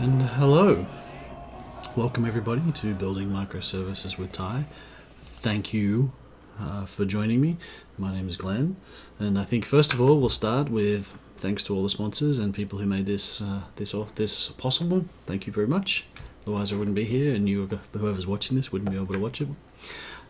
And hello. Welcome everybody to Building Microservices with Tye. Thank you uh, for joining me. My name is Glenn, and I think first of all we'll start with thanks to all the sponsors and people who made this uh, this this possible. Thank you very much. Otherwise, I wouldn't be here, and you, whoever's watching this, wouldn't be able to watch it.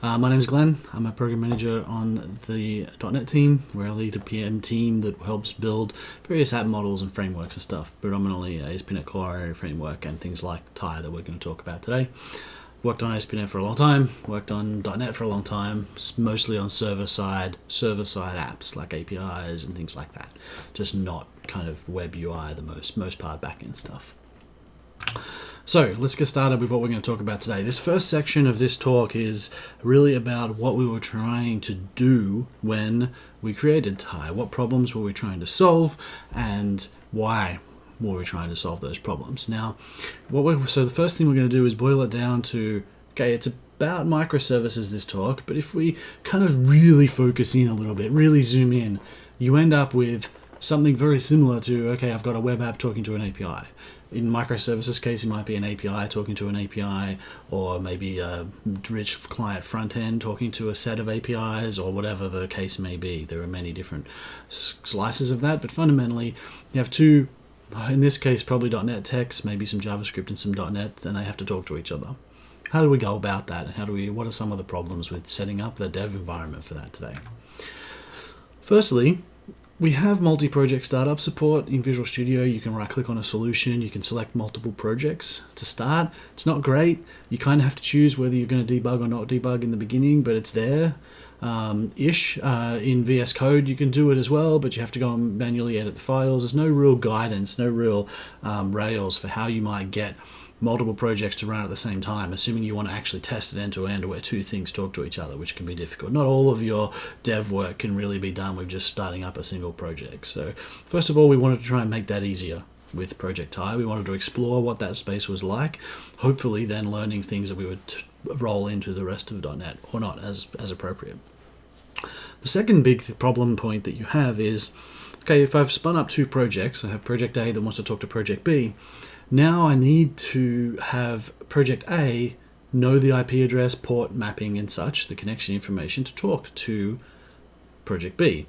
Uh, my name is Glenn. I'm a program manager on the .NET team, where I lead a PM team that helps build various app models and frameworks and stuff, predominantly ASP.NET Core Framework and things like Tye that we're going to talk about today. Worked on ASP.NET for a long time, worked on .NET for a long time, mostly on server-side, server-side apps like APIs and things like that. Just not kind of web UI, the most, most part backend stuff. So let's get started with what we're going to talk about today. This first section of this talk is really about what we were trying to do when we created Tye. What problems were we trying to solve and why were we trying to solve those problems? Now, what we so the first thing we're going to do is boil it down to, okay, it's about microservices this talk, but if we kind of really focus in a little bit, really zoom in, you end up with something very similar to, okay, I've got a web app talking to an API in microservices case, it might be an API talking to an API, or maybe a rich client front end talking to a set of APIs, or whatever the case may be. There are many different slices of that, but fundamentally, you have two, in this case, probably .NET techs, maybe some JavaScript and some .NET, and they have to talk to each other. How do we go about that? And how do we? What are some of the problems with setting up the dev environment for that today? Firstly, we have multi-project startup support in Visual Studio. You can right click on a solution, you can select multiple projects to start. It's not great. You kind of have to choose whether you're going to debug or not debug in the beginning, but it's there. Um, ish. Uh, in VS Code, you can do it as well, but you have to go and manually edit the files. There's no real guidance, no real um, rails for how you might get multiple projects to run at the same time, assuming you want to actually test it end to end where two things talk to each other, which can be difficult. Not all of your dev work can really be done with just starting up a single project. So first of all, we wanted to try and make that easier with Project Tye. We wanted to explore what that space was like, hopefully then learning things that we would roll into the rest of .NET or not as, as appropriate. The second big problem point that you have is, okay, if I've spun up two projects, I have Project A that wants to talk to Project B, now I need to have Project A know the IP address, port mapping and such, the connection information to talk to Project B.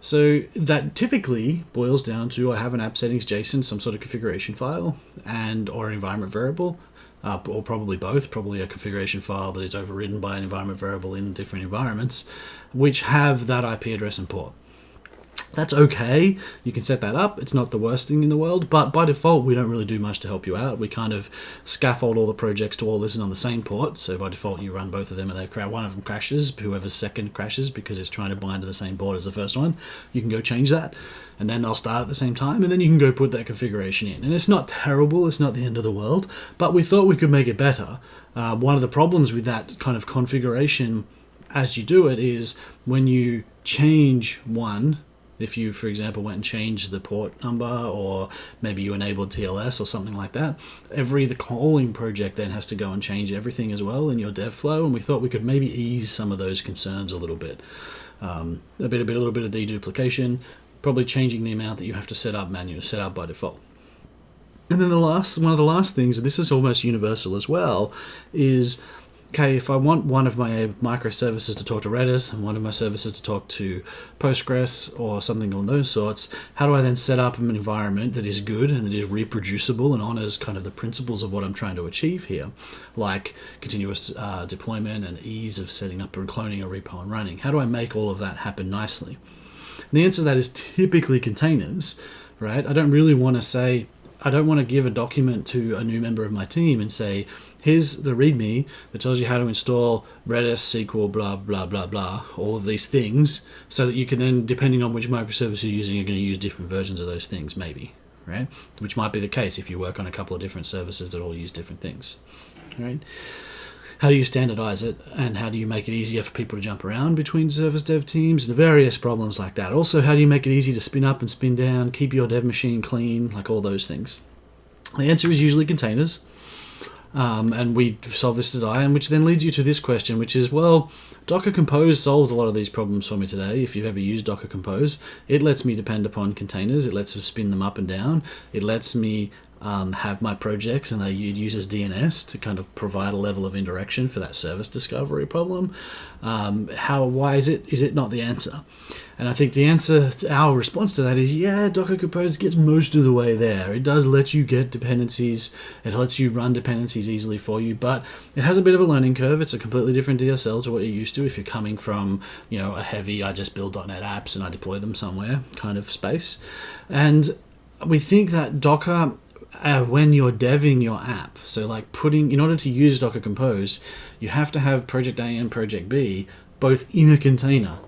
So that typically boils down to I have an app settings JSON, some sort of configuration file, and or environment variable, uh, or probably both, probably a configuration file that is overridden by an environment variable in different environments, which have that IP address and port. That's okay. You can set that up. It's not the worst thing in the world, but by default, we don't really do much to help you out. We kind of scaffold all the projects to all listen on the same port. So by default, you run both of them and they crash. one of them crashes. Whoever's second crashes because it's trying to bind to the same port as the first one. You can go change that and then they'll start at the same time and then you can go put that configuration in. And it's not terrible. It's not the end of the world, but we thought we could make it better. Uh, one of the problems with that kind of configuration as you do it is when you change one if you, for example, went and changed the port number or maybe you enabled TLS or something like that, every the calling project then has to go and change everything as well in your dev flow. And we thought we could maybe ease some of those concerns a little bit. Um, a bit, a bit, a little bit of deduplication, probably changing the amount that you have to set up manually, set up by default. And then the last, one of the last things, and this is almost universal as well, is okay, if I want one of my microservices to talk to Redis and one of my services to talk to Postgres or something on those sorts, how do I then set up an environment that is good and that is reproducible and honors kind of the principles of what I'm trying to achieve here, like continuous uh, deployment and ease of setting up and cloning a repo and running? How do I make all of that happen nicely? And the answer to that is typically containers, right? I don't really want to say, I don't want to give a document to a new member of my team and say, here's the README that tells you how to install Redis, SQL, blah, blah, blah, blah, all of these things, so that you can then, depending on which microservice you're using, you're going to use different versions of those things, maybe, right? Which might be the case if you work on a couple of different services that all use different things, right? How do you standardize it, and how do you make it easier for people to jump around between service dev teams, and various problems like that. Also, how do you make it easy to spin up and spin down, keep your dev machine clean, like all those things? The answer is usually containers um, and we solve this today, and which then leads you to this question, which is, well, Docker Compose solves a lot of these problems for me today. If you've ever used Docker Compose, it lets me depend upon containers. It lets me spin them up and down. It lets me um, have my projects and they use uses DNS to kind of provide a level of indirection for that service discovery problem. Um, how why is it is it not the answer? And I think the answer to our response to that is yeah, Docker Compose gets most of the way there. It does let you get dependencies, it lets you run dependencies easily for you, but it has a bit of a learning curve. It's a completely different DSL to what you're used to if you're coming from, you know, a heavy I just build .NET apps and I deploy them somewhere kind of space. And we think that Docker uh, when you're deving your app. So like putting, in order to use Docker Compose, you have to have Project A and Project B both in a container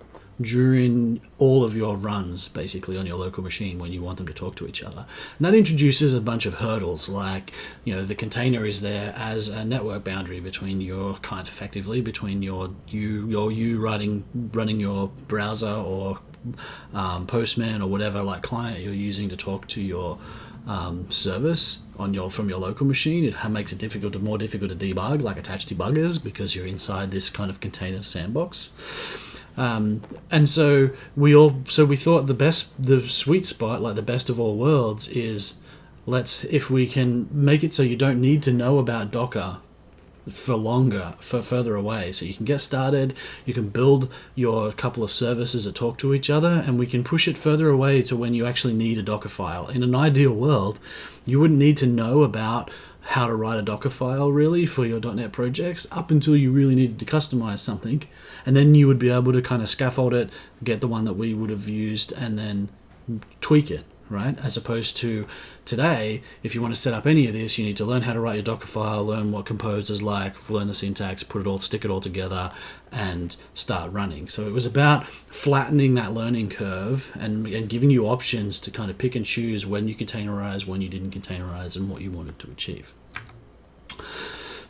during all of your runs basically on your local machine when you want them to talk to each other. And that introduces a bunch of hurdles like, you know, the container is there as a network boundary between your kind of effectively between your you your you running running your browser or um, Postman or whatever like client you're using to talk to your um, service on your from your local machine. It makes it difficult to more difficult to debug, like attach debuggers, because you're inside this kind of container sandbox. Um, and so we all so we thought the best the sweet spot like the best of all worlds is let's if we can make it so you don't need to know about docker for longer for further away. So you can get started you can build your couple of services that talk to each other and we can push it further away to when you actually need a docker file. In an ideal world you wouldn't need to know about how to write a Docker file really for your .NET projects up until you really needed to customize something, and then you would be able to kind of scaffold it, get the one that we would have used, and then tweak it right? As opposed to today, if you want to set up any of this, you need to learn how to write your Docker file, learn what Compose is like, learn the syntax, put it all, stick it all together, and start running. So it was about flattening that learning curve and, and giving you options to kind of pick and choose when you containerize, when you didn't containerize, and what you wanted to achieve.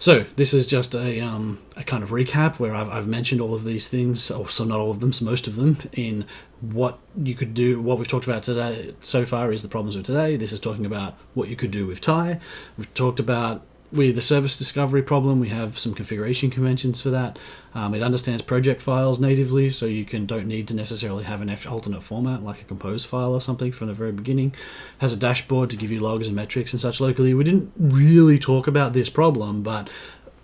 So this is just a, um, a kind of recap where I've, I've mentioned all of these things, or so not all of them, so most of them, in what you could do. What we've talked about today so far is the problems of today. This is talking about what you could do with Tye. We've talked about with the service discovery problem, we have some configuration conventions for that. Um, it understands project files natively, so you can don't need to necessarily have an alternate format like a compose file or something from the very beginning. Has a dashboard to give you logs and metrics and such locally. We didn't really talk about this problem, but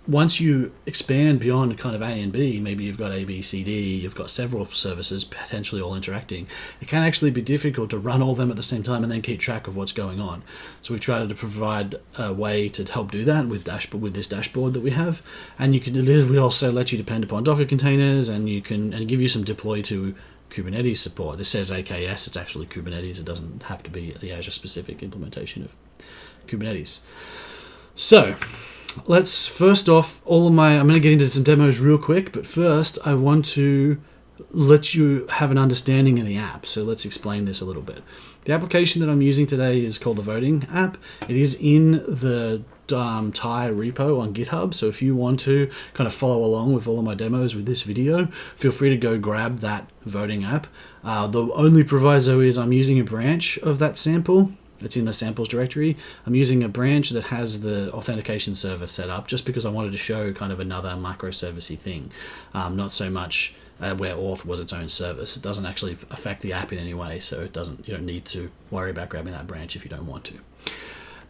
once you expand beyond kind of A and B, maybe you've got A, B, C, D, you've got several services potentially all interacting, it can actually be difficult to run all them at the same time and then keep track of what's going on. So we've tried to provide a way to help do that with dashboard with this dashboard that we have. And you can we also let you depend upon Docker containers and you can and give you some deploy to Kubernetes support. This says AKS, it's actually Kubernetes. It doesn't have to be the Azure specific implementation of Kubernetes. So let's first off, all of my, I'm going to get into some demos real quick, but first I want to let you have an understanding of the app. So let's explain this a little bit. The application that I'm using today is called the Voting app. It is in the um, Tye repo on GitHub. So if you want to kind of follow along with all of my demos with this video, feel free to go grab that voting app. Uh, the only proviso is I'm using a branch of that sample it's in the samples directory. I'm using a branch that has the authentication server set up just because I wanted to show kind of another microservicey thing, um, not so much uh, where auth was its own service. It doesn't actually affect the app in any way, so it doesn't you don't need to worry about grabbing that branch if you don't want to.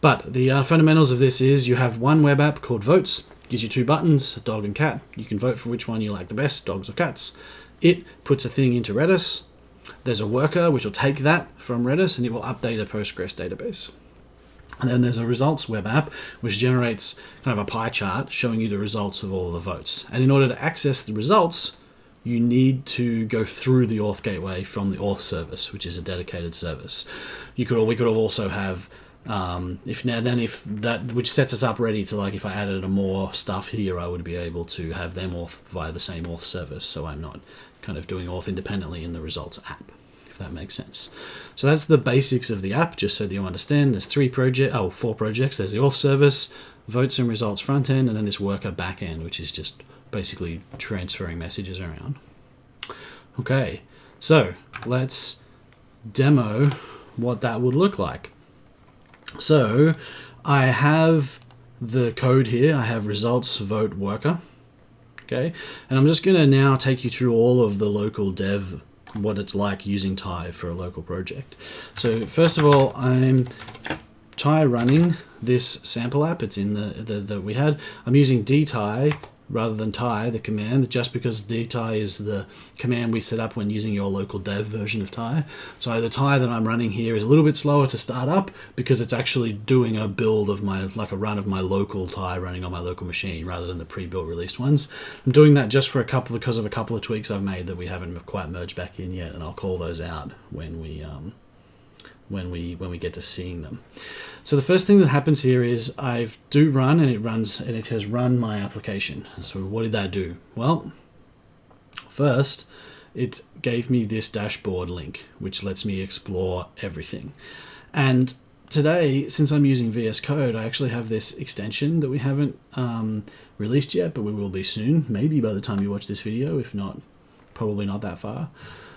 But the uh, fundamentals of this is you have one web app called Votes, gives you two buttons, dog and cat. You can vote for which one you like the best, dogs or cats. It puts a thing into Redis, there's a worker which will take that from Redis and it will update a Postgres database. And then there's a results web app which generates kind of a pie chart showing you the results of all the votes. And in order to access the results, you need to go through the auth gateway from the auth service, which is a dedicated service. You could we could also have um, if now then if that which sets us up ready to like if I added more stuff here, I would be able to have them auth via the same auth service, so I'm not kind of doing auth independently in the results app, if that makes sense. So that's the basics of the app, just so that you understand. There's three project, oh, four projects. There's the auth service, votes and results front end, and then this worker back end, which is just basically transferring messages around. Okay, so let's demo what that would look like. So I have the code here. I have results vote worker okay? And I'm just gonna now take you through all of the local dev, what it's like using Tye for a local project. So first of all, I'm Tye running this sample app. It's in the, the that we had. I'm using dtye rather than Tye the command, just because dtye is the command we set up when using your local dev version of Tye. So the Tye that I'm running here is a little bit slower to start up because it's actually doing a build of my, like a run of my local Tye running on my local machine rather than the pre-built released ones. I'm doing that just for a couple, because of a couple of tweaks I've made that we haven't quite merged back in yet, and I'll call those out when we, um, when we when we get to seeing them. So the first thing that happens here is I've do run and it runs and it has run my application. So what did that do? Well, first it gave me this dashboard link which lets me explore everything. And today, since I'm using VS Code, I actually have this extension that we haven't um, released yet, but we will be soon, maybe by the time you watch this video, if not, probably not that far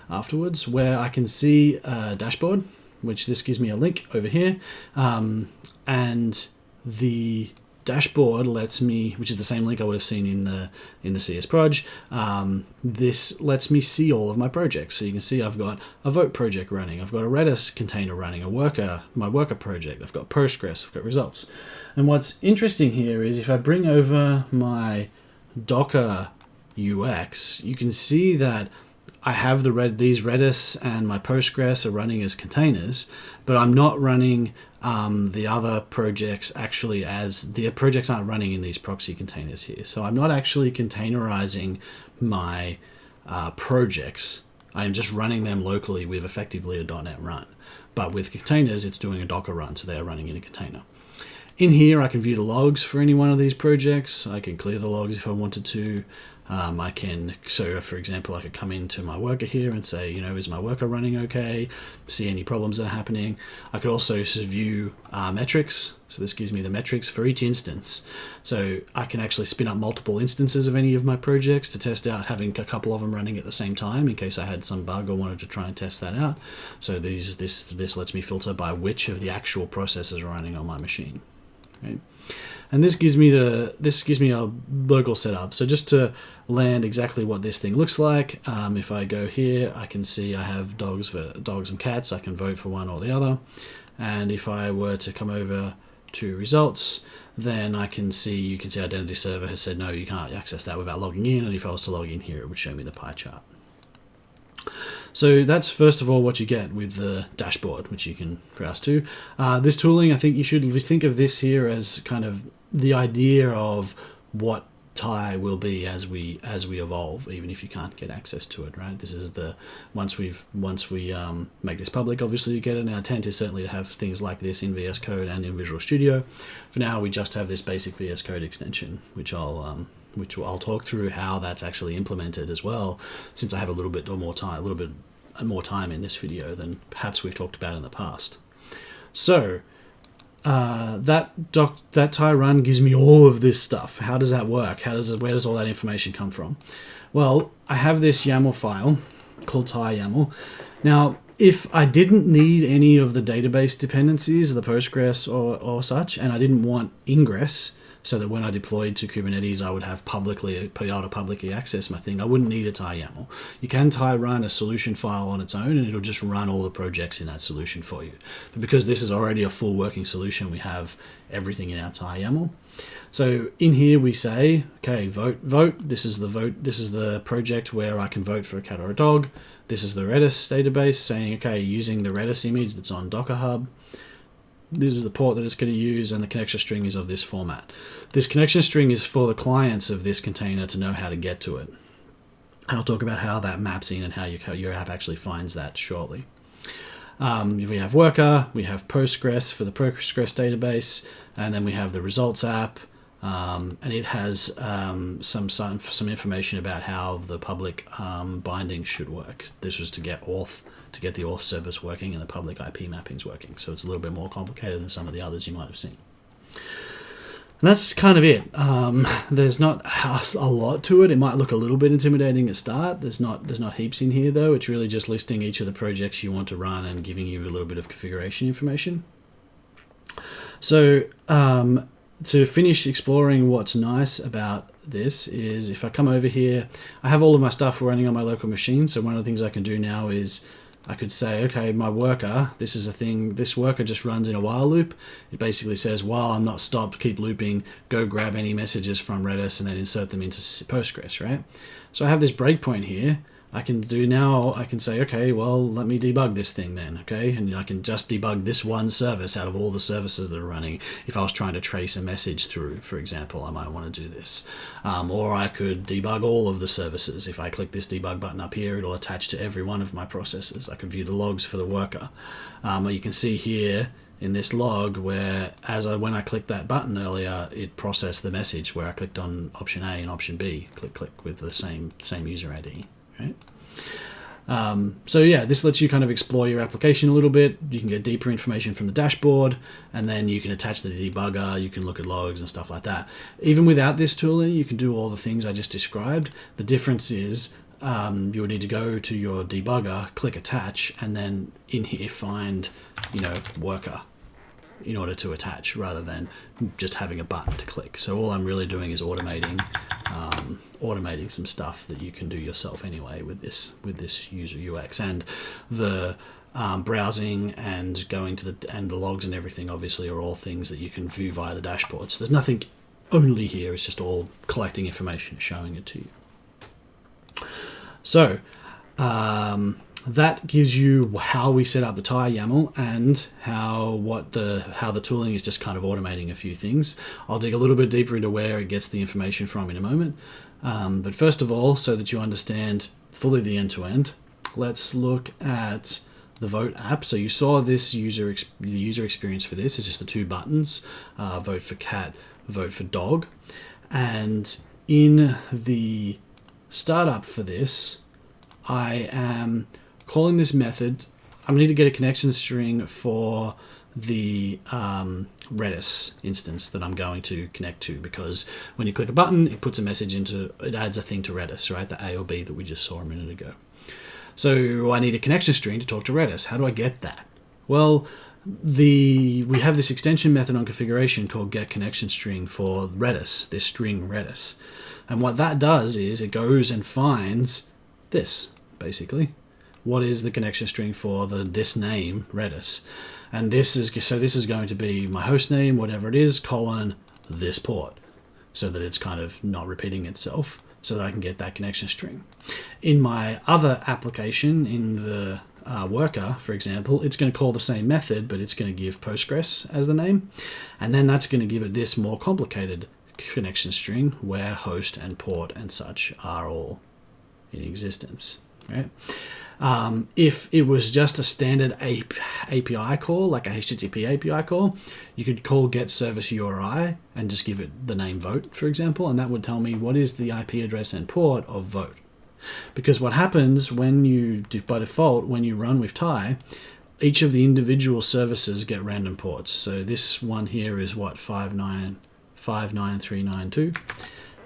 afterwards, where I can see a dashboard which this gives me a link over here. Um, and the dashboard lets me, which is the same link I would have seen in the in the CS Proj, um, this lets me see all of my projects. So you can see I've got a Vote project running, I've got a Redis container running, a worker, my worker project, I've got Postgres, I've got results. And what's interesting here is if I bring over my Docker UX, you can see that I have the red these Redis and my Postgres are running as containers, but I'm not running um, the other projects actually as the projects aren't running in these proxy containers here. So I'm not actually containerizing my uh, projects. I am just running them locally with effectively a .NET run. But with containers, it's doing a Docker run, so they are running in a container. In here, I can view the logs for any one of these projects. I can clear the logs if I wanted to. Um, I can, so for example, I could come into my worker here and say, you know, is my worker running okay? See any problems that are happening. I could also view uh, metrics. So this gives me the metrics for each instance. So I can actually spin up multiple instances of any of my projects to test out having a couple of them running at the same time in case I had some bug or wanted to try and test that out. So these, this, this lets me filter by which of the actual processes are running on my machine. And this gives me the this gives me a local setup. So just to land exactly what this thing looks like um, if I go here I can see I have dogs for dogs and cats. I can vote for one or the other. And if I were to come over to results then I can see you can see identity server has said no you can't access that without logging in. And if I was to log in here it would show me the pie chart so that's first of all what you get with the dashboard, which you can browse to. Uh, this tooling, I think you should think of this here as kind of the idea of what Tye will be as we as we evolve, even if you can't get access to it. Right. This is the once we've once we um, make this public, obviously you get it. And our intent is certainly to have things like this in VS Code and in Visual Studio. For now, we just have this basic VS Code extension, which I'll um, which I'll talk through how that's actually implemented as well, since I have a little bit more time, a little bit more time in this video than perhaps we've talked about in the past. So uh, that doc, that Tye run gives me all of this stuff. How does that work? How does it, where does all that information come from? Well, I have this YAML file called Tye YAML. Now, if I didn't need any of the database dependencies, the Postgres or, or such, and I didn't want ingress, so that when I deployed to Kubernetes, I would have publicly be able to publicly access my thing. I wouldn't need a Tye YAML. You can Tye run a solution file on its own, and it'll just run all the projects in that solution for you. But because this is already a full working solution, we have everything in our Tye YAML. So in here we say, okay, vote, vote. This is the vote. This is the project where I can vote for a cat or a dog. This is the Redis database saying, okay, using the Redis image that's on Docker Hub this is the port that it's going to use and the connection string is of this format. This connection string is for the clients of this container to know how to get to it. And I'll talk about how that maps in and how your, your app actually finds that shortly. Um, we have Worker, we have Postgres for the Postgres database, and then we have the Results app, um, and it has um, some, some, some information about how the public um, binding should work. This was to get auth to get the auth service working and the public IP mappings working. So it's a little bit more complicated than some of the others you might have seen. And that's kind of it. Um, there's not a lot to it. It might look a little bit intimidating at start. There's not there's not heaps in here though. It's really just listing each of the projects you want to run and giving you a little bit of configuration information. So um, to finish exploring what's nice about this is if I come over here, I have all of my stuff running on my local machine. So one of the things I can do now is I could say, okay, my worker, this is a thing, this worker just runs in a while loop. It basically says, while I'm not stopped, keep looping, go grab any messages from Redis and then insert them into Postgres, right? So I have this breakpoint here. I can do now, I can say, okay, well, let me debug this thing then, okay? And I can just debug this one service out of all the services that are running. If I was trying to trace a message through, for example, I might want to do this. Um, or I could debug all of the services. If I click this debug button up here, it'll attach to every one of my processes. I can view the logs for the worker. Um, you can see here, in this log where as I when I clicked that button earlier it processed the message where I clicked on option A and option B click click with the same same user ID Um, so yeah, this lets you kind of explore your application a little bit. You can get deeper information from the dashboard, and then you can attach the debugger. You can look at logs and stuff like that. Even without this tooling, you can do all the things I just described. The difference is um, you would need to go to your debugger, click attach, and then in here find, you know, worker in order to attach rather than just having a button to click. So all I'm really doing is automating automating some stuff that you can do yourself anyway with this with this user UX and the um, browsing and going to the and the logs and everything obviously are all things that you can view via the dashboard. So there's nothing only here. It's just all collecting information, showing it to you. So um, that gives you how we set up the Tye YAML and how what the how the tooling is just kind of automating a few things. I'll dig a little bit deeper into where it gets the information from in a moment. Um, but first of all, so that you understand fully the end-to-end, -end, let's look at the Vote app. So you saw this user the user experience for this is just the two buttons, uh, vote for cat, vote for dog. And in the startup for this, I am calling this method, I'm going to need to get a connection string for the um, Redis instance that I'm going to connect to because when you click a button, it puts a message into, it adds a thing to Redis, right? The A or B that we just saw a minute ago. So I need a connection string to talk to Redis. How do I get that? Well, the we have this extension method on configuration called get connection string for Redis, this string Redis. And what that does is it goes and finds this, basically what is the connection string for the this name Redis. And this is so this is going to be my host name, whatever it is, colon this port, so that it's kind of not repeating itself, so that I can get that connection string. In my other application, in the uh, worker, for example, it's going to call the same method, but it's going to give Postgres as the name. And then that's going to give it this more complicated connection string where host and port and such are all in existence. Right? Um, if it was just a standard API call, like a HTTP API call, you could call get service URI and just give it the name vote, for example, and that would tell me what is the IP address and port of vote. Because what happens when you, by default, when you run with Tye, each of the individual services get random ports. So this one here is what, 5959392.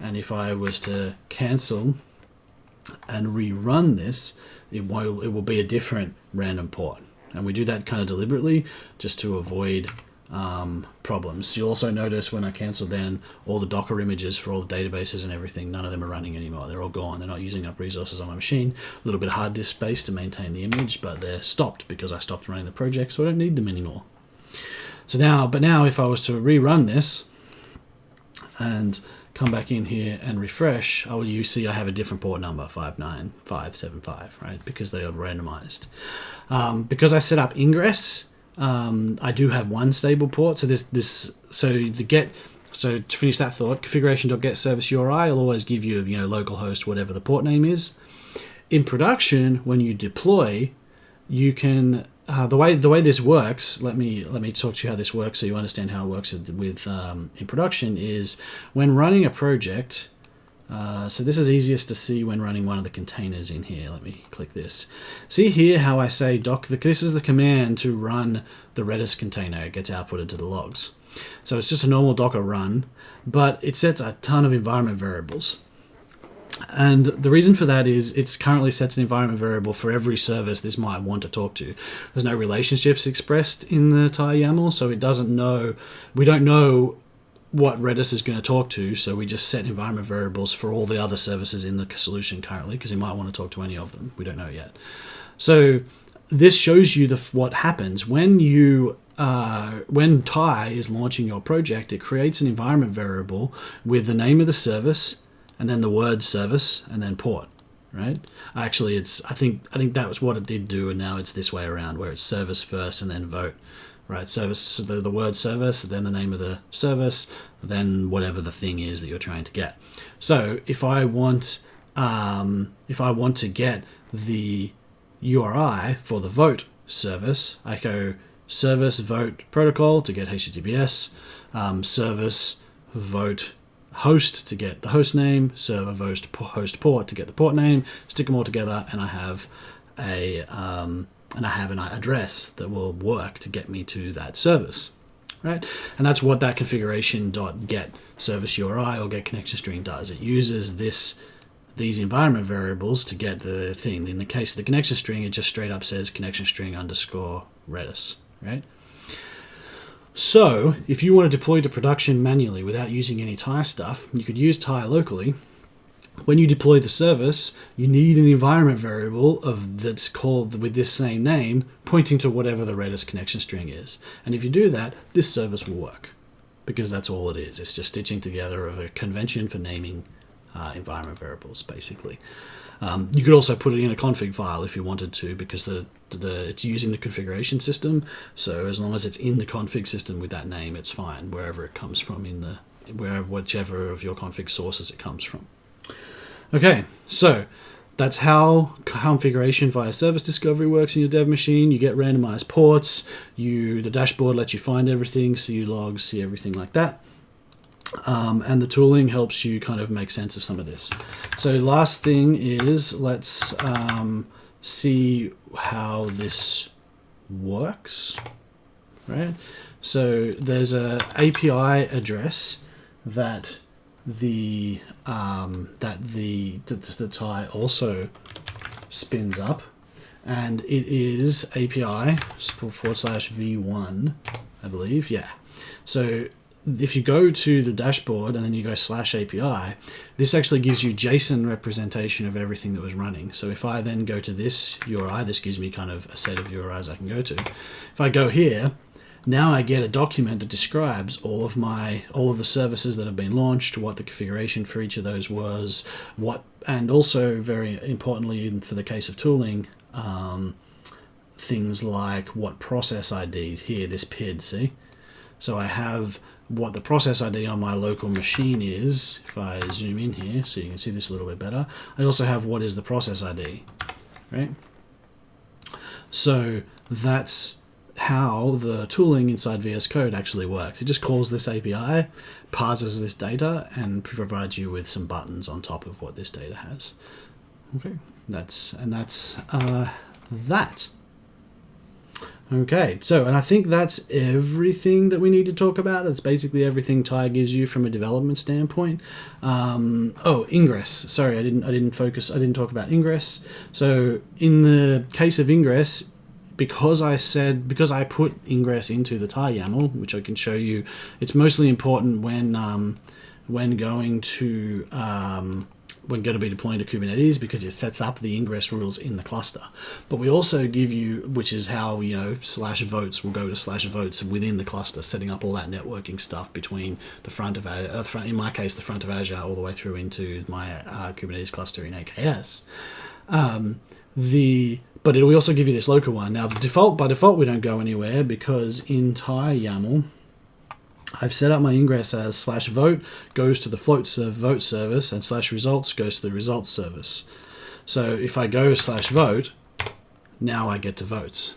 And if I was to cancel and rerun this, it will, it will be a different random port. And we do that kind of deliberately just to avoid um, problems. You'll also notice when I canceled then all the Docker images for all the databases and everything, none of them are running anymore. They're all gone. They're not using up resources on my machine. A little bit of hard disk space to maintain the image, but they're stopped because I stopped running the project, so I don't need them anymore. So now, but now if I was to rerun this and come back in here and refresh, oh, you see I have a different port number, 59575, right? Because they are randomized. Um, because I set up ingress, um, I do have one stable port. So this, this, so the get, so to finish that thought, configuration.get service URI will always give you, you know, localhost, whatever the port name is. In production, when you deploy, you can uh, the way the way this works, let me let me talk to you how this works so you understand how it works with, with um, in production. Is when running a project. Uh, so this is easiest to see when running one of the containers in here. Let me click this. See here how I say doc. This is the command to run the Redis container. It gets outputted to the logs. So it's just a normal Docker run, but it sets a ton of environment variables. And the reason for that is it's currently sets an environment variable for every service this might want to talk to. There's no relationships expressed in the Tye YAML, so it doesn't know, we don't know what Redis is going to talk to, so we just set environment variables for all the other services in the solution currently, because it might want to talk to any of them. We don't know yet. So this shows you the what happens when you uh, when Tye is launching your project. It creates an environment variable with the name of the service and then the word service and then port. Right? Actually, it's I think I think that was what it did do, and now it's this way around where it's service first and then vote. Right? Service so the, the word service, then the name of the service, then whatever the thing is that you're trying to get. So if I want um, if I want to get the URI for the vote service, I go service vote protocol to get HTTPS, um, service vote host to get the host name, server host host port to get the port name, stick them all together, and I have a um, and I have an address that will work to get me to that service, right? And that's what that configuration dot get service URI or get connection string does. It uses this these environment variables to get the thing. In the case of the connection string, it just straight up says connection string underscore Redis, right? So if you want to deploy to production manually without using any Tye stuff, you could use Tye locally. When you deploy the service, you need an environment variable of that's called with this same name, pointing to whatever the Redis connection string is. And if you do that, this service will work because that's all it is. It's just stitching together of a convention for naming uh, environment variables, basically. Um, you could also put it in a config file if you wanted to, because the, the it's using the configuration system. So as long as it's in the config system with that name, it's fine wherever it comes from in the wherever whichever of your config sources it comes from. Okay, so that's how configuration via service discovery works in your dev machine. You get randomized ports. You the dashboard lets you find everything, see logs, see everything like that. Um, and the tooling helps you kind of make sense of some of this. So last thing is let's um, see how this works, right? So there's a API address that the um, that the, the the Tye also spins up, and it is API forward slash v1, I believe. Yeah. So if you go to the dashboard and then you go slash API, this actually gives you JSON representation of everything that was running. So if I then go to this URI, this gives me kind of a set of URIs I can go to. If I go here, now I get a document that describes all of my all of the services that have been launched, what the configuration for each of those was, what, and also very importantly for the case of tooling, um, things like what process ID here, this PID, see? So I have what the process ID on my local machine is, if I zoom in here so you can see this a little bit better, I also have what is the process ID, right? So that's how the tooling inside VS Code actually works. It just calls this API, parses this data, and provides you with some buttons on top of what this data has. Okay, that's and that's uh, that. Okay, so, and I think that's everything that we need to talk about. It's basically everything Tye gives you from a development standpoint. Um, oh, Ingress. Sorry, I didn't, I didn't focus, I didn't talk about Ingress. So in the case of Ingress, because I said, because I put Ingress into the Tye YAML, which I can show you, it's mostly important when, um, when going to, um, we're going to be deploying to Kubernetes because it sets up the ingress rules in the cluster. But we also give you, which is how, you know, slash votes will go to slash votes within the cluster, setting up all that networking stuff between the front of, uh, front, in my case, the front of Azure all the way through into my uh, Kubernetes cluster in AKS. Um, the but it will also give you this local one. Now, the default by default, we don't go anywhere because Tye YAML, I've set up my ingress as slash vote goes to the float serve vote service and slash results goes to the results service. So if I go slash vote, now I get to votes,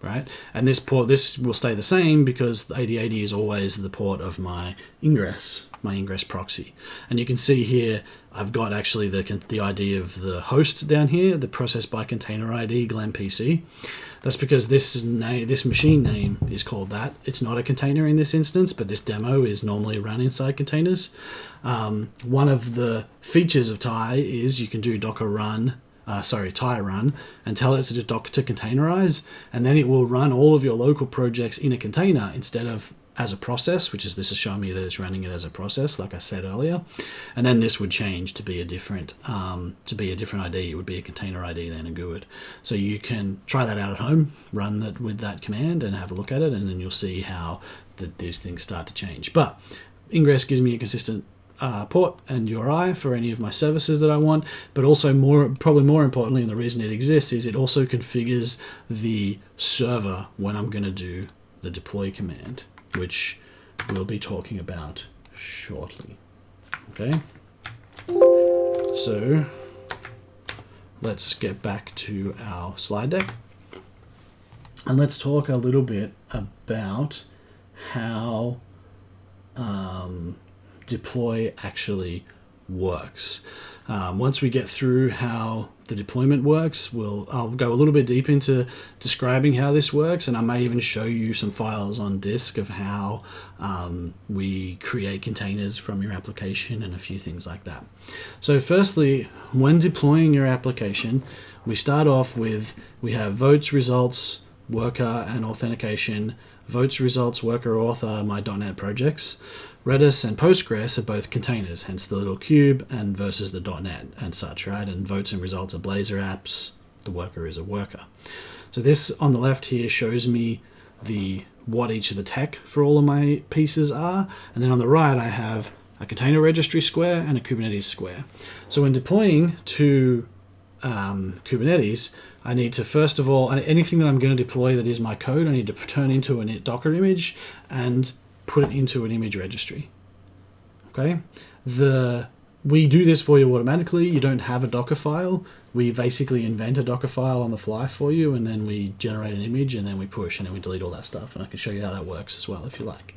right? And this port, this will stay the same because the 8080 is always the port of my ingress, my ingress proxy. And you can see here, I've got actually the, the ID of the host down here, the process by container ID, Glenn PC. That's because this name, this machine name is called that. It's not a container in this instance, but this demo is normally run inside containers. Um, one of the features of Tye is you can do Docker run, uh, sorry, Tye run, and tell it to do Docker to containerize, and then it will run all of your local projects in a container instead of as a process, which is this is showing me that it's running it as a process, like I said earlier, and then this would change to be a different um, to be a different ID. It would be a container ID then a GUID. So you can try that out at home, run that with that command, and have a look at it, and then you'll see how the, these things start to change. But Ingress gives me a consistent uh, port and URI for any of my services that I want, but also more, probably more importantly, and the reason it exists is it also configures the server when I'm going to do the deploy command, which we'll be talking about shortly. Okay, so let's get back to our slide deck and let's talk a little bit about how um, deploy actually works. Um, once we get through how the deployment works, we'll I'll go a little bit deep into describing how this works, and I may even show you some files on disk of how um, we create containers from your application and a few things like that. So firstly, when deploying your application, we start off with we have votes, results, worker, and authentication. Votes, results, worker, author, my .NET projects. Redis and Postgres are both containers, hence the little cube and versus the .NET and such, right? And votes and results are Blazor apps. The worker is a worker. So this on the left here shows me the what each of the tech for all of my pieces are. And then on the right, I have a container registry square and a Kubernetes square. So when deploying to um, Kubernetes, I need to first of all, anything that I'm going to deploy that is my code, I need to turn into a Docker image and put it into an image registry. Okay, the we do this for you automatically. You don't have a Docker file. We basically invent a Docker file on the fly for you, and then we generate an image, and then we push, and then we delete all that stuff. And I can show you how that works as well if you like.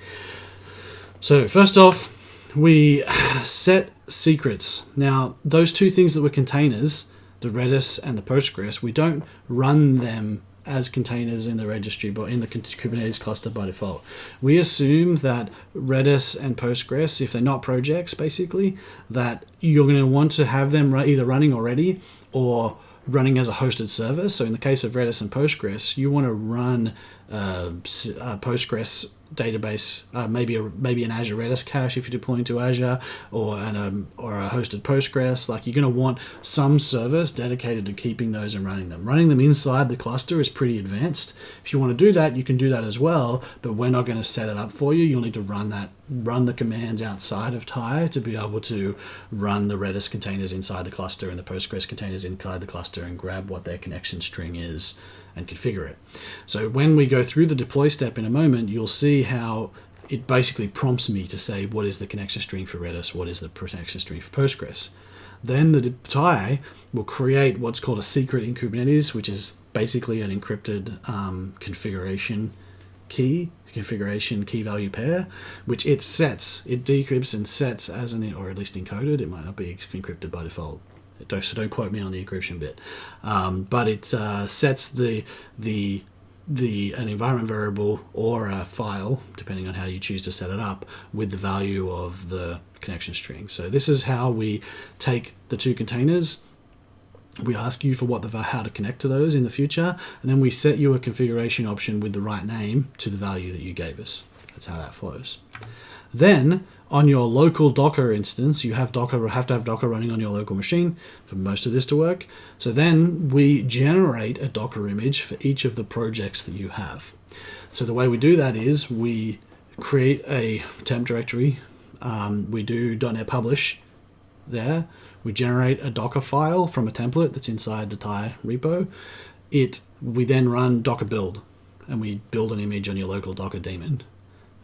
So first off, we set secrets. Now, those two things that were containers, the Redis and the Postgres, we don't run them as containers in the registry, but in the Kubernetes cluster by default. We assume that Redis and Postgres, if they're not projects, basically, that you're going to want to have them either running already or running as a hosted service. So in the case of Redis and Postgres, you want to run uh, uh, Postgres database, uh, maybe a, maybe an Azure Redis cache if you're deploying to Azure, or an um, or a hosted Postgres. Like you're going to want some service dedicated to keeping those and running them. Running them inside the cluster is pretty advanced. If you want to do that, you can do that as well. But we're not going to set it up for you. You'll need to run that run the commands outside of Tye to be able to run the Redis containers inside the cluster and the Postgres containers inside the cluster and grab what their connection string is and configure it. So when we go through the deploy step in a moment, you'll see how it basically prompts me to say what is the connection string for Redis, what is the connection string for Postgres. Then the Tye will create what's called a secret in Kubernetes, which is basically an encrypted um, configuration key, configuration key value pair, which it sets, it decrypts and sets as an, or at least encoded, it might not be encrypted by default, so don't quote me on the encryption bit. Um, but it uh, sets the the the an environment variable or a file, depending on how you choose to set it up, with the value of the connection string. So this is how we take the two containers. We ask you for what the how to connect to those in the future, and then we set you a configuration option with the right name to the value that you gave us. That's how that flows. Then on your local Docker instance, you have Docker have to have Docker running on your local machine for most of this to work. So then we generate a Docker image for each of the projects that you have. So the way we do that is we create a temp directory. Um, we do .NET publish there. We generate a Docker file from a template that's inside the Tye repo. It we then run Docker build, and we build an image on your local Docker daemon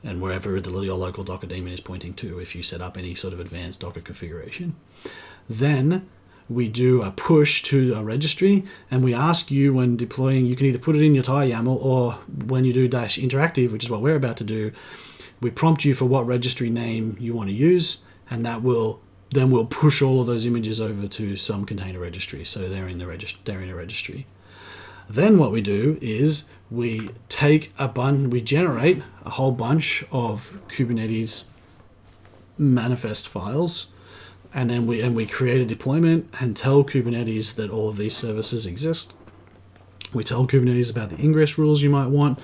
and wherever the, your local Docker daemon is pointing to if you set up any sort of advanced Docker configuration. Then we do a push to a registry and we ask you when deploying, you can either put it in your Tye YAML or when you do dash interactive, which is what we're about to do, we prompt you for what registry name you want to use and that will then we'll push all of those images over to some container registry. So they're in the they're in a registry. Then what we do is we take a bun, we generate a whole bunch of Kubernetes manifest files, and then we and we create a deployment and tell Kubernetes that all of these services exist. We tell Kubernetes about the ingress rules you might want.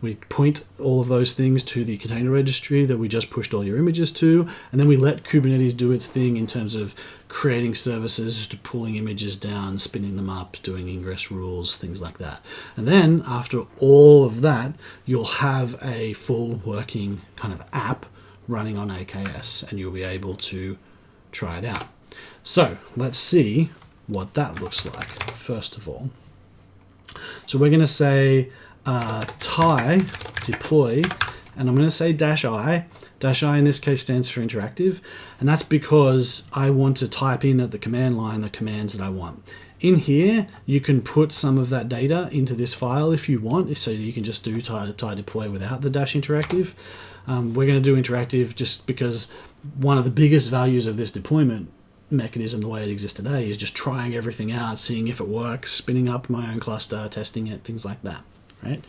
We point all of those things to the container registry that we just pushed all your images to. And then we let Kubernetes do its thing in terms of creating services, pulling images down, spinning them up, doing ingress rules, things like that. And then after all of that, you'll have a full working kind of app running on AKS and you'll be able to try it out. So let's see what that looks like first of all. So we're going to say uh, Tye deploy, and I'm going to say dash i. Dash i in this case stands for interactive, and that's because I want to type in at the command line the commands that I want. In here, you can put some of that data into this file if you want, so you can just do Tye, Tye deploy without the dash interactive. Um, we're going to do interactive just because one of the biggest values of this deployment mechanism the way it exists today is just trying everything out, seeing if it works, spinning up my own cluster, testing it, things like that, right?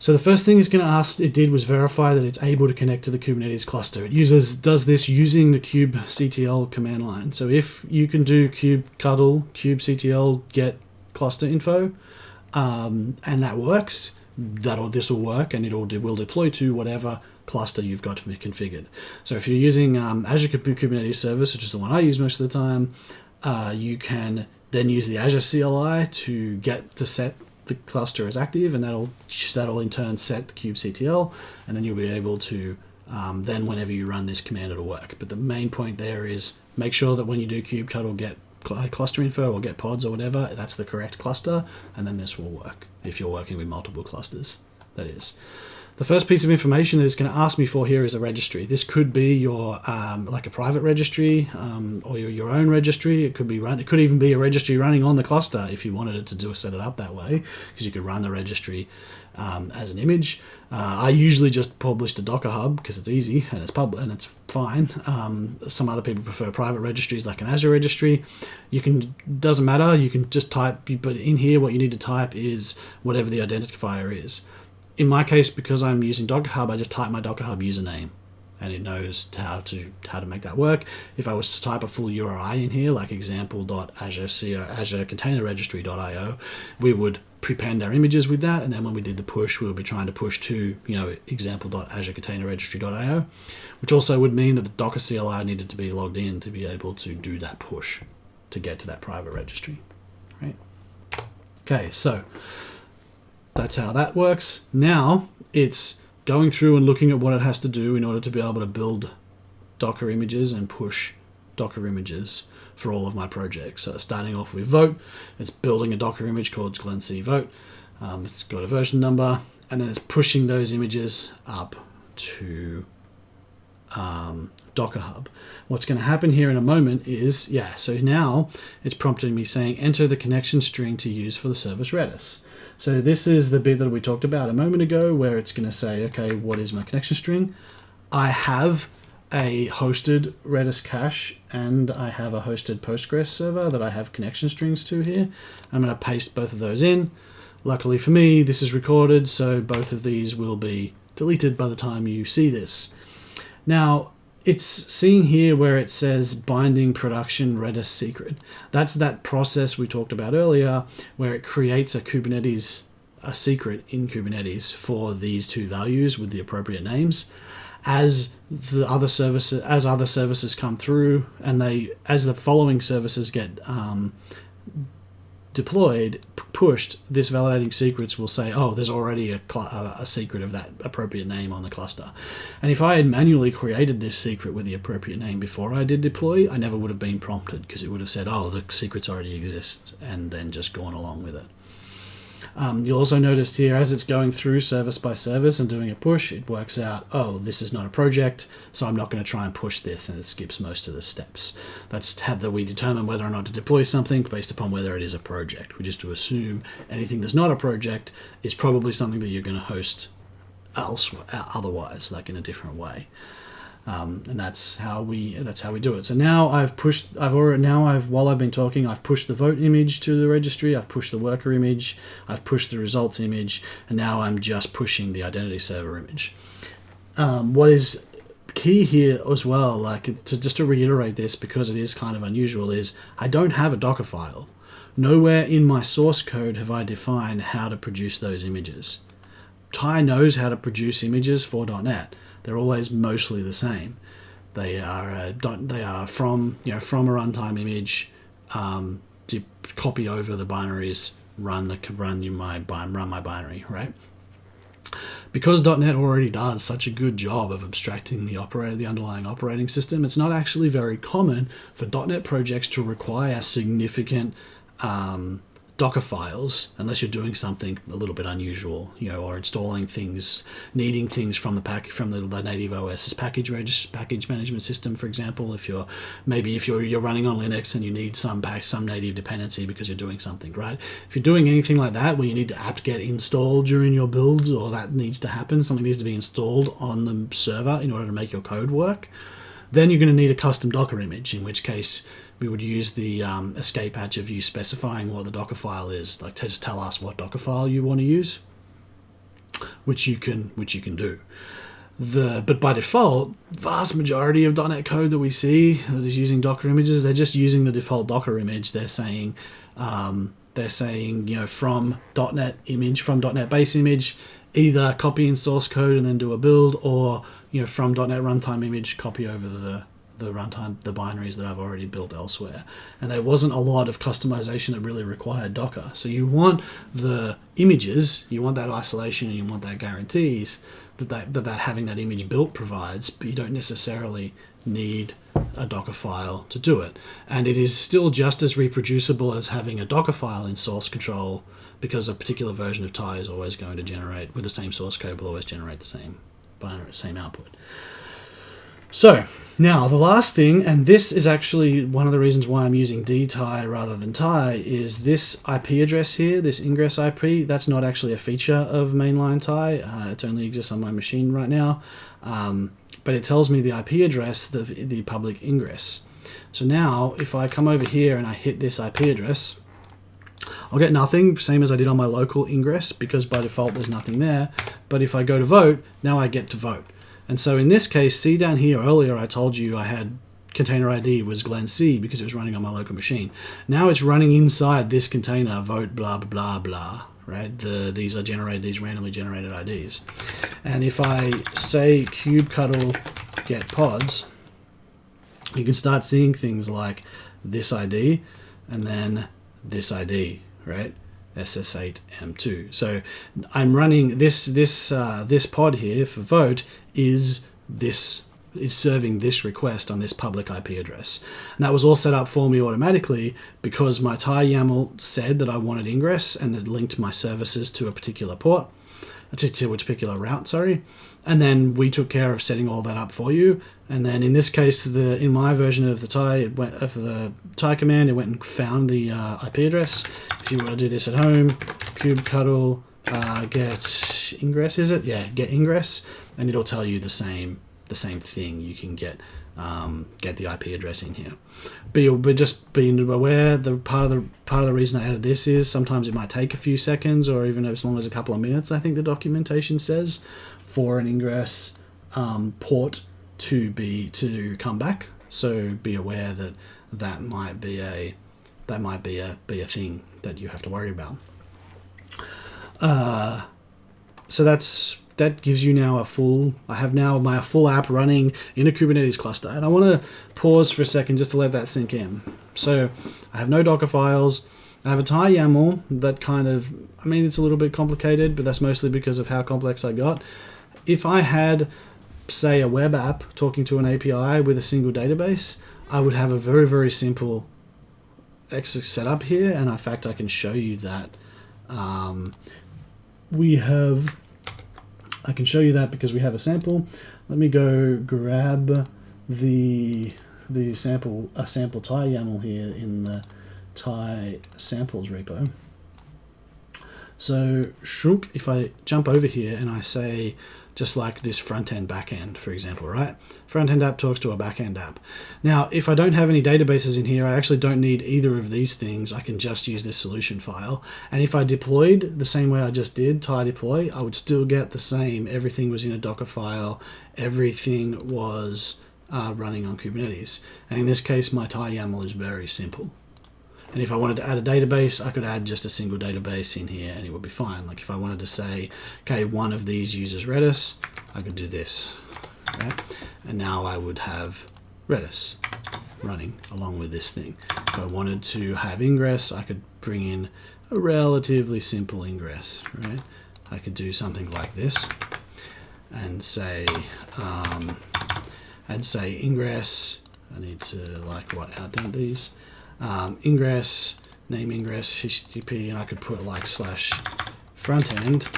So the first thing it's going to ask it did was verify that it's able to connect to the Kubernetes cluster. It uses does this using the kubectl command line. So if you can do kubectl kubectl get cluster info, um, and that works, that'll this will work, and it'll will deploy to whatever cluster you've got to be configured. So if you're using um, Azure Kubernetes Service, which is the one I use most of the time, uh, you can then use the Azure CLI to get to set the cluster as active, and that'll that'll in turn set the kubectl, and then you'll be able to um, then whenever you run this command, it'll work. But the main point there is make sure that when you do kubectl get cluster info or get pods or whatever, that's the correct cluster, and then this will work if you're working with multiple clusters. That is. The first piece of information that it's going to ask me for here is a registry. This could be your um, like a private registry um, or your, your own registry. It could be run. It could even be a registry running on the cluster if you wanted it to do set it up that way, because you could run the registry um, as an image. Uh, I usually just publish to Docker Hub because it's easy and it's public and it's fine. Um, some other people prefer private registries like an Azure registry. You can doesn't matter. You can just type, but in here what you need to type is whatever the identifier is in my case, because I'm using Docker Hub, I just type my Docker Hub username and it knows how to how to make that work. If I was to type a full URI in here, like example.azure Azure Container Registry.io, we would prepend our images with that, and then when we did the push, we would be trying to push to you know example.azure Container Registry.io, which also would mean that the Docker CLI needed to be logged in to be able to do that push to get to that private registry, right? Okay, so that's how that works. Now it's going through and looking at what it has to do in order to be able to build Docker images and push Docker images for all of my projects. So starting off with Vote, it's building a Docker image called Glenn C Vote. Um, it's got a version number, and then it's pushing those images up to um, Docker Hub. What's going to happen here in a moment is, yeah, so now it's prompting me saying enter the connection string to use for the service Redis. So this is the bit that we talked about a moment ago where it's going to say, okay, what is my connection string? I have a hosted Redis cache and I have a hosted Postgres server that I have connection strings to here. I'm going to paste both of those in. Luckily for me, this is recorded, so both of these will be deleted by the time you see this. Now, it's seeing here where it says binding production Redis secret. That's that process we talked about earlier where it creates a Kubernetes, a secret in Kubernetes for these two values with the appropriate names. As the other services, as other services come through and they, as the following services get um, deployed, pushed, this validating secrets will say, oh, there's already a, a, secret of that appropriate name on the cluster. And if I had manually created this secret with the appropriate name before I did deploy, I never would have been prompted because it would have said, oh, the secrets already exist, and then just gone along with it. Um, you'll also notice here as it's going through service by service and doing a push, it works out, oh, this is not a project, so I'm not going to try and push this, and it skips most of the steps. That's how that we determine whether or not to deploy something based upon whether it is a project. We just to assume anything that's not a project is probably something that you're going to host else otherwise, like in a different way. Um, and that's how we that's how we do it. So now I've pushed I've already now I've while I've been talking I've pushed the vote image to the registry I've pushed the worker image I've pushed the results image and now I'm just pushing the identity server image. Um, what is key here as well like to just to reiterate this because it is kind of unusual is I don't have a Docker file. Nowhere in my source code have I defined how to produce those images. Tye knows how to produce images for .NET. They're always mostly the same. They are uh, they are from you know from a runtime image um, to copy over the binaries, run the run you my run my binary right. Because .NET already does such a good job of abstracting the operator, the underlying operating system, it's not actually very common for .NET projects to require significant um, Docker files, unless you're doing something a little bit unusual, you know, or installing things, needing things from the pack from the, the native OS's package regist package management system, for example. If you're maybe if you're you're running on Linux and you need some pack some native dependency because you're doing something, right? If you're doing anything like that where you need to apt-get installed during your builds, or that needs to happen, something needs to be installed on the server in order to make your code work, then you're going to need a custom Docker image. In which case we would use the um, escape hatch of you specifying what the Docker file is, like to just tell us what Docker file you want to use, which you can which you can do. The but by default, vast majority of .NET code that we see that is using Docker images, they're just using the default Docker image. They're saying um, they're saying you know from .NET image from .NET base image, either copy in source code and then do a build, or you know from .NET runtime image copy over the the runtime, the binaries that I've already built elsewhere. And there wasn't a lot of customization that really required Docker. So you want the images, you want that isolation, and you want that guarantees that that, that, that having that image built provides, but you don't necessarily need a Docker file to do it. And it is still just as reproducible as having a Docker file in source control because a particular version of Tye is always going to generate, with the same source code, will always generate the same binary, same output. So now the last thing, and this is actually one of the reasons why I'm using dtye rather than Tye, is this IP address here, this ingress IP. That's not actually a feature of mainline Tye. Uh, it only exists on my machine right now, um, but it tells me the IP address, the the public ingress. So now, if I come over here and I hit this IP address, I'll get nothing, same as I did on my local ingress, because by default there's nothing there. But if I go to vote, now I get to vote. And so in this case, see down here earlier I told you I had container ID was Glenn C because it was running on my local machine. Now it's running inside this container vote blah blah blah blah right? The these are generated these randomly generated IDs. And if I say kubectl get pods, you can start seeing things like this ID and then this ID, right? SS8M2. So I'm running this this uh, this pod here for vote is this is serving this request on this public IP address. And that was all set up for me automatically because my Tye YAML said that I wanted ingress and it linked my services to a particular port, to a particular route, sorry. And then we took care of setting all that up for you. And then in this case, the in my version of the Tye, it went, of the Tye command, it went and found the uh, IP address. If you want to do this at home, kubectl uh, get ingress, is it? Yeah, get ingress and it'll tell you the same the same thing. You can get um, get the IP address in here. But, but just being aware, the part of the part of the reason I added this is sometimes it might take a few seconds or even as long as a couple of minutes. I think the documentation says for an ingress um, port to be to come back. So be aware that that might be a that might be a be a thing that you have to worry about. Uh, so that's that gives you now a full, I have now my full app running in a Kubernetes cluster. And I want to pause for a second just to let that sink in. So I have no Docker files. I have a Tye YAML that kind of, I mean, it's a little bit complicated, but that's mostly because of how complex I got. If I had, say, a web app talking to an API with a single database, I would have a very, very simple setup here. And in fact, I can show you that. Um, we have I can show you that because we have a sample. Let me go grab the the sample a sample Tye YAML here in the Tye samples repo. So shrunk, if I jump over here and I say just like this front end back end, for example, right? Front end app talks to a back end app. Now, if I don't have any databases in here, I actually don't need either of these things. I can just use this solution file. And if I deployed the same way I just did, Tye deploy, I would still get the same. Everything was in a Docker file. Everything was uh, running on Kubernetes. And in this case, my Tye YAML is very simple. And if I wanted to add a database, I could add just a single database in here and it would be fine. Like if I wanted to say, okay, one of these uses Redis, I could do this. Right? And now I would have Redis running along with this thing. If I wanted to have ingress, I could bring in a relatively simple ingress, right? I could do something like this and say, um, and say ingress, I need to like what outdent these, um, ingress, name ingress, HTTP, and I could put like slash front end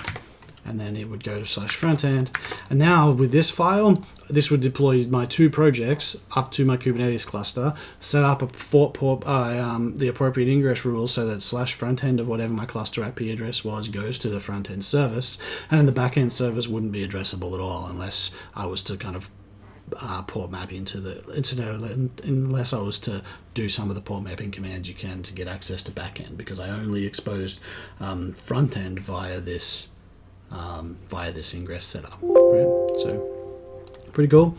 and then it would go to slash front end. And now with this file, this would deploy my two projects up to my Kubernetes cluster, set up a port, port uh, um, the appropriate ingress rules so that slash front end of whatever my cluster IP address was goes to the front end service, and the back end service wouldn't be addressable at all unless I was to kind of uh, port map into the internet unless I was to do some of the port mapping commands you can to get access to backend because I only exposed um, front end via this um, via this ingress setup. Right? So pretty cool.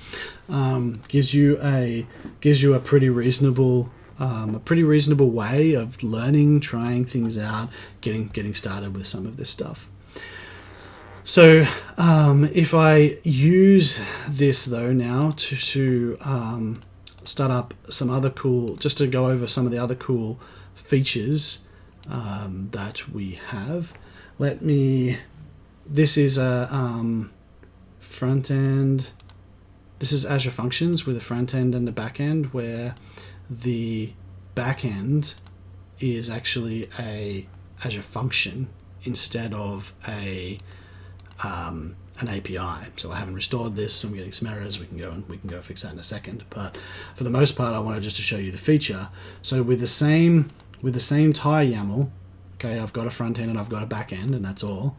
Um, gives you a gives you a pretty reasonable um, a pretty reasonable way of learning, trying things out, getting getting started with some of this stuff. So um, if I use this though now to, to um, start up some other cool, just to go over some of the other cool features um, that we have, let me this is a um, front end. This is Azure Functions with a front end and a back end where the back end is actually a Azure function instead of a um, an API. So I haven't restored this, I'm getting some errors. We can go and we can go fix that in a second. But for the most part, I wanted just to show you the feature. So with the same with the same Tye YAML, okay, I've got a front end and I've got a back end, and that's all.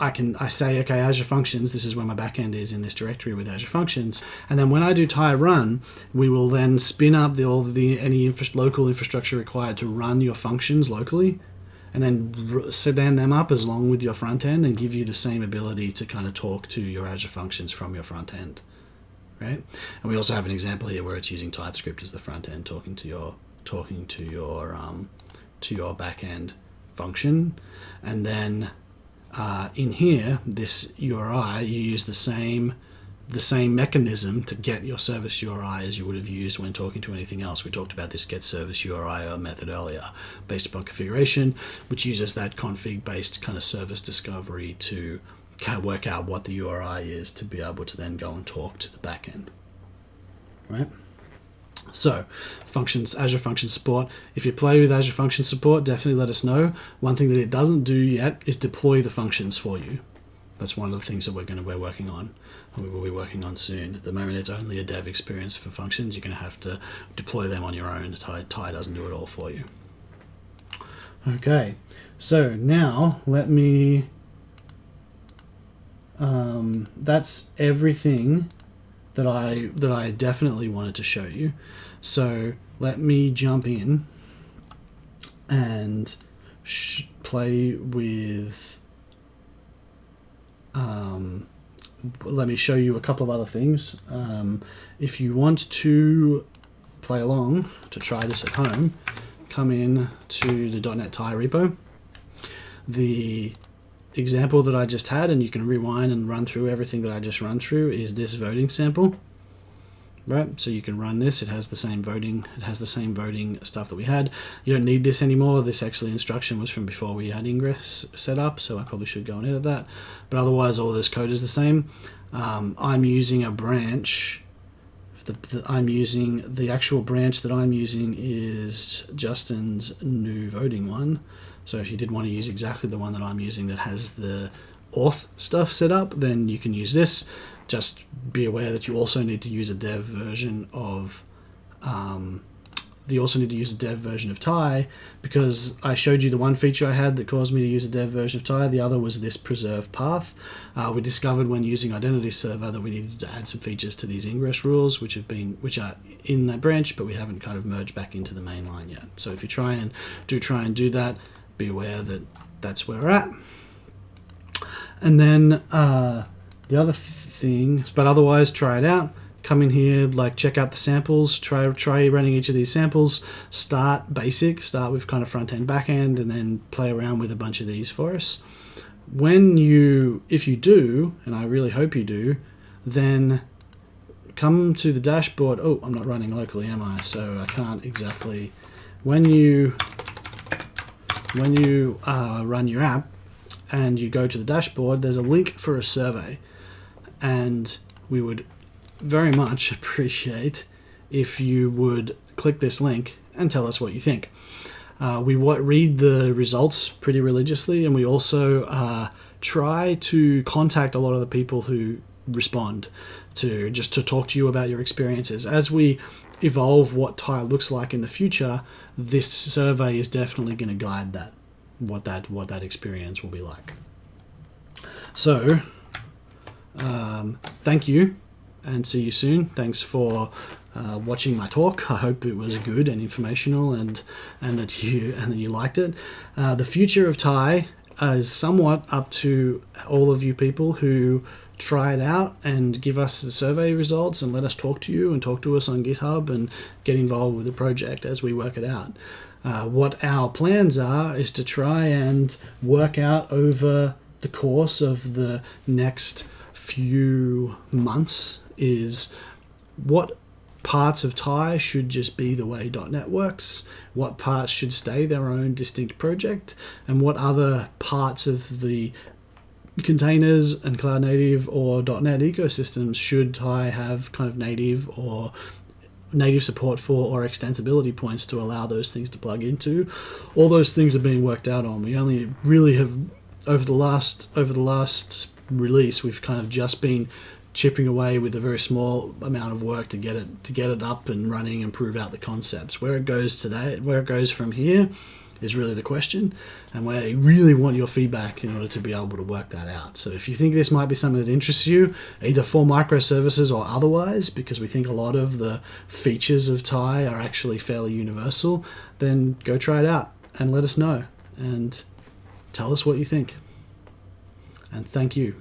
I can I say, okay, Azure Functions, this is where my backend is in this directory with Azure Functions. And then when I do Tye run, we will then spin up the, all the any infra local infrastructure required to run your functions locally and then stand them up as long with your front end and give you the same ability to kind of talk to your Azure Functions from your front end. Right? And we also have an example here where it's using TypeScript as the front end, talking to your talking to your um, to your back end function, and then uh, in here, this URI, you use the same the same mechanism to get your service URI as you would have used when talking to anything else. We talked about this get service URI method earlier based upon configuration, which uses that config based kind of service discovery to kind of work out what the URI is to be able to then go and talk to the backend. Right? So, functions, Azure Function Support. If you play with Azure Function Support, definitely let us know. One thing that it doesn't do yet is deploy the functions for you. That's one of the things that we're going to be working on. We will be working on soon. At the moment, it's only a dev experience for functions. You're going to have to deploy them on your own. Tye, Tye doesn't do it all for you. Okay, so now let me. Um, that's everything that I that I definitely wanted to show you. So let me jump in and play with. Um, let me show you a couple of other things. Um, if you want to play along to try this at home, come in to the .NET Tye repo. The example that I just had, and you can rewind and run through everything that I just run through, is this voting sample. Right, so you can run this. It has the same voting. It has the same voting stuff that we had. You don't need this anymore. This actually instruction was from before we had ingress set up, so I probably should go and edit that. But otherwise, all this code is the same. Um, I'm using a branch. The, the, I'm using the actual branch that I'm using is Justin's new voting one. So if you did want to use exactly the one that I'm using that has the auth stuff set up, then you can use this. Just be aware that you also need to use a dev version of um, you also need to use a dev version of Tye because I showed you the one feature I had that caused me to use a dev version of Tye. The other was this preserve path. Uh, we discovered when using Identity Server that we needed to add some features to these ingress rules, which have been which are in that branch, but we haven't kind of merged back into the main line yet. So if you try and do try and do that, be aware that that's where we're at. And then uh, the other thing, but otherwise try it out. come in here, like check out the samples, try try running each of these samples. Start basic, start with kind of front end, back end, and then play around with a bunch of these for us. When you, if you do, and I really hope you do, then come to the dashboard. Oh, I'm not running locally, am I? So I can't exactly. When you when you uh, run your app and you go to the dashboard, there's a link for a survey, and we would very much appreciate if you would click this link and tell us what you think. Uh, we read the results pretty religiously, and we also uh, try to contact a lot of the people who respond to just to talk to you about your experiences. As we evolve what Tye looks like in the future, this survey is definitely going to guide that what that what that experience will be like. So, um, thank you and see you soon. Thanks for uh, watching my talk. I hope it was good and informational, and and that you and that you liked it. Uh, the future of Tye is somewhat up to all of you people who try it out and give us the survey results and let us talk to you and talk to us on GitHub and get involved with the project as we work it out. Uh, what our plans are is to try and work out over the course of the next few months is what parts of Tye should just be the way .NET works, what parts should stay their own distinct project, and what other parts of the containers and cloud native or .NET ecosystems should Tye have kind of native or native support for or extensibility points to allow those things to plug into. All those things are being worked out on. We only really have over the last over the last release we've kind of just been chipping away with a very small amount of work to get it to get it up and running and prove out the concepts. Where it goes today, where it goes from here, is really the question, and where you really want your feedback in order to be able to work that out. So if you think this might be something that interests you, either for microservices or otherwise, because we think a lot of the features of Tye are actually fairly universal, then go try it out and let us know and tell us what you think. And thank you.